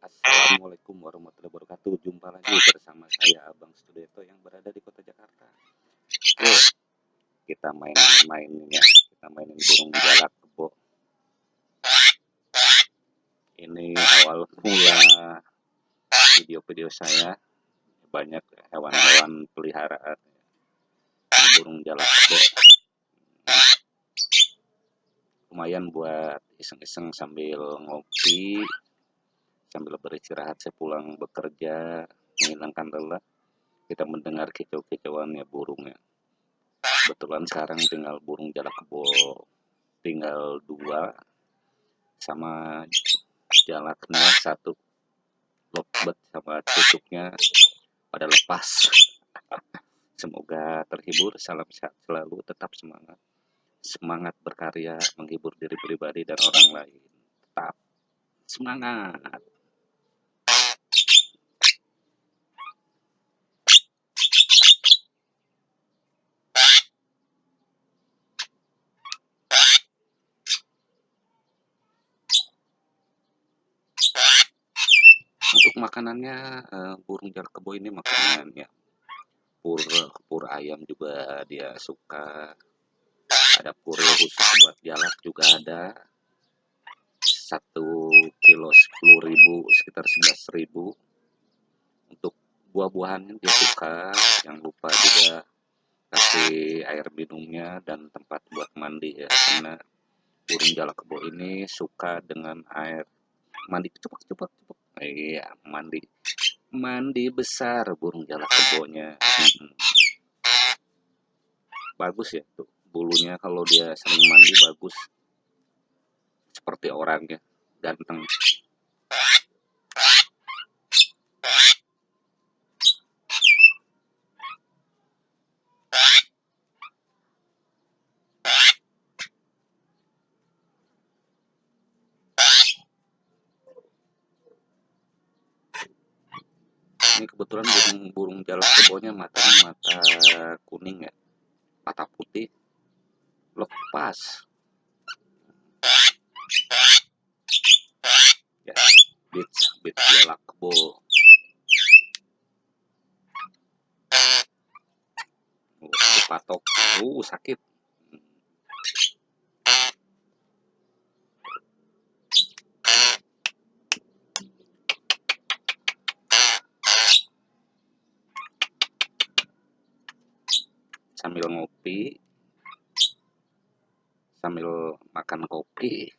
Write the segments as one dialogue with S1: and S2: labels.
S1: Assalamualaikum warahmatullahi wabarakatuh. Jumpa lagi bersama saya Abang Studioto yang berada di kota Jakarta. Yuk, kita main-main ya. Kita mainin burung jalak kebo. Ini awal mula video-video saya banyak hewan-hewan peliharaan burung jalak kebo lumayan buat iseng-iseng sambil ngopi sambil beristirahat saya pulang bekerja menghilangkan lelah kita mendengar kicau-kicauannya burungnya kebetulan sekarang tinggal burung jalak kebo tinggal dua sama jalaknya satu lovebird sama cucuknya pada lepas semoga terhibur salam sehat selalu tetap semangat semangat berkarya, menghibur diri pribadi dan orang lain. Tetap semangat. Makanannya uh, burung jalak kebo ini makanannya pur pur ayam juga dia suka. Ada puril khusus buat jalak juga ada. Satu kilo sepuluh ribu sekitar sebelas ribu. Untuk buah-buahan dia suka. Yang lupa juga kasih air minumnya dan tempat buat mandi ya. Karena burung jalak kebo ini suka dengan air mandi. Cepat cepat cepat iya mandi. Mandi besar burung jalak kebonya. Hmm. bagus ya tuh. Bulunya kalau dia sering mandi bagus. Seperti orangnya ganteng ini kebetulan jalak kebonya matanya mata kuning ya. Mata putih. Lepas. Ya bit bit lakbo uh, patok uh sakit sambil ngopi sambil makan kopi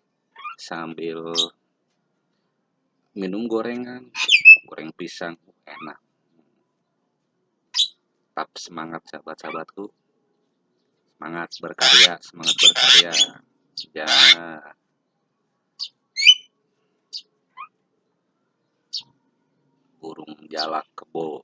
S1: sambil minum gorengan. Goreng pisang enak. Tetap semangat sahabat-sahabatku. Semangat berkarya semangat berkarya. Ya. Burung jalak kebo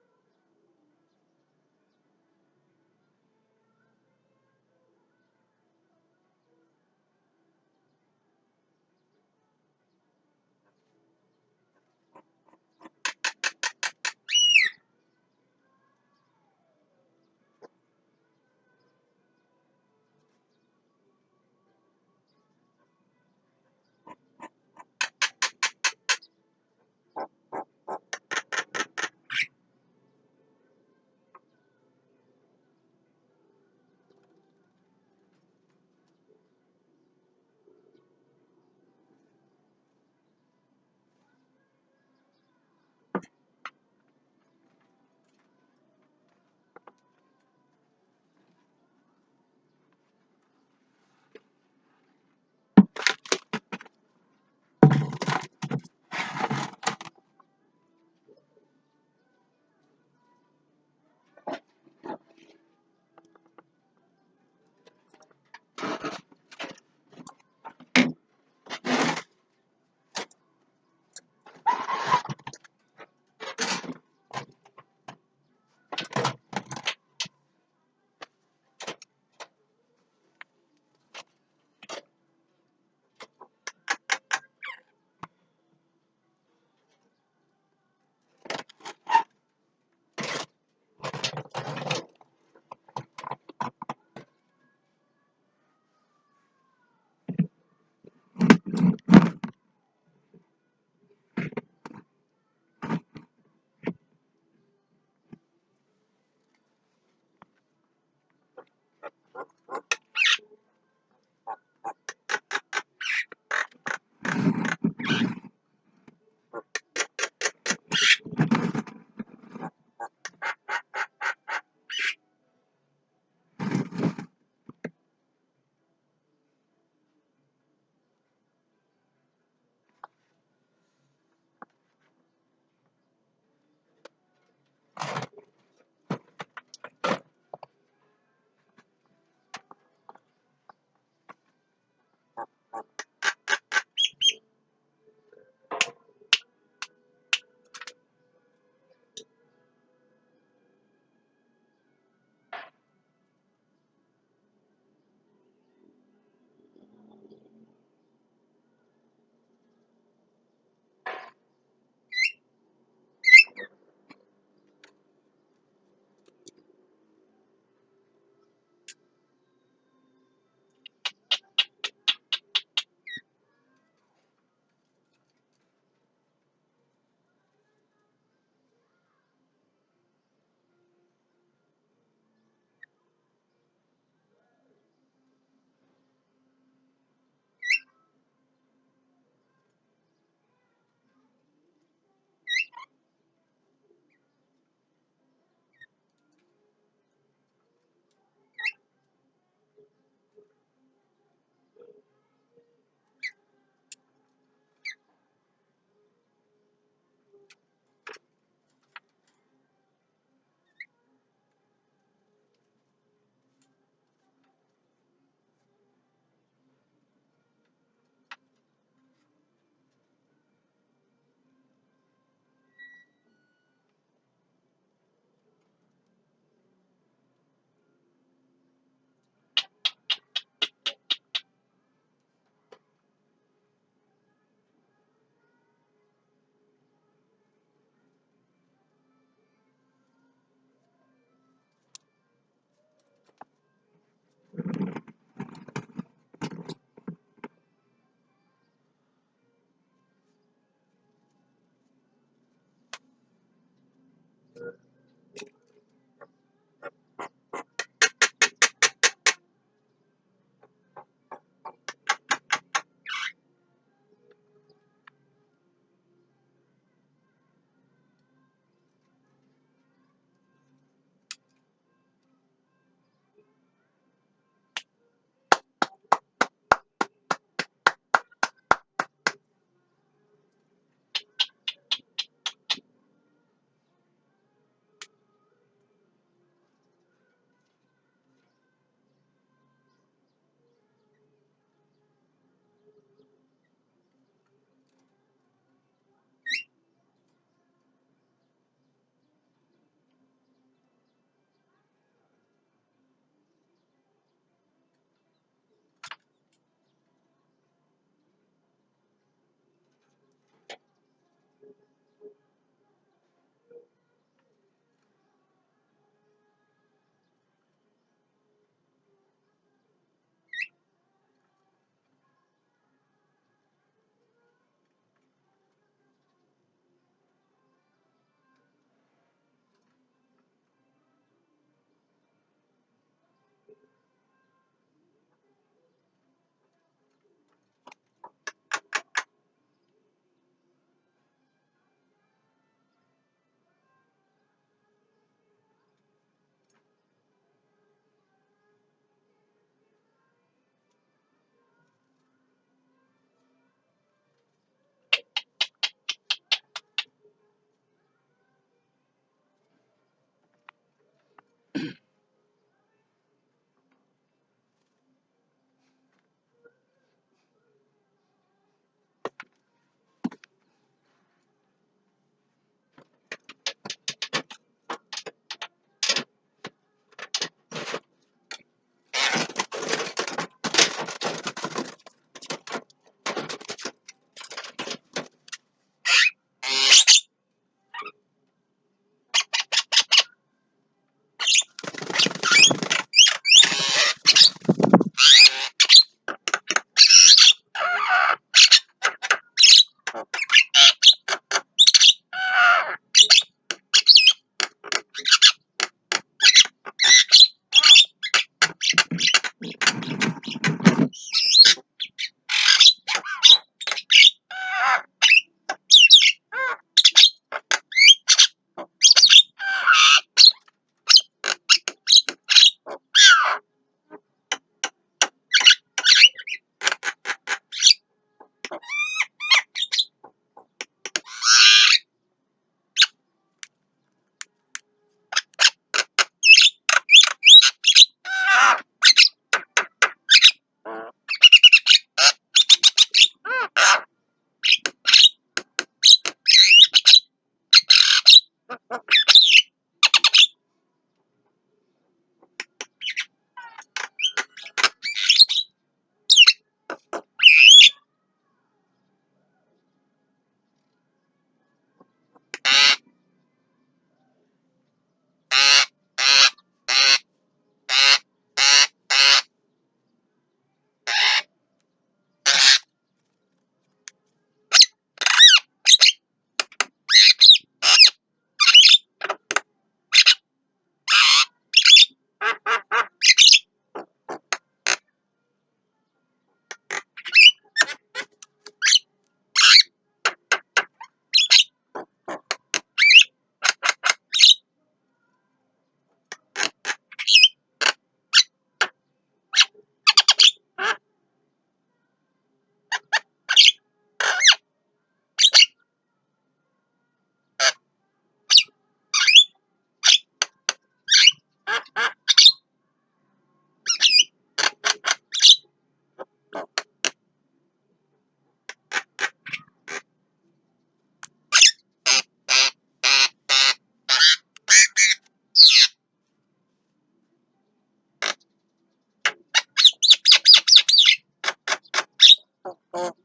S2: Oh.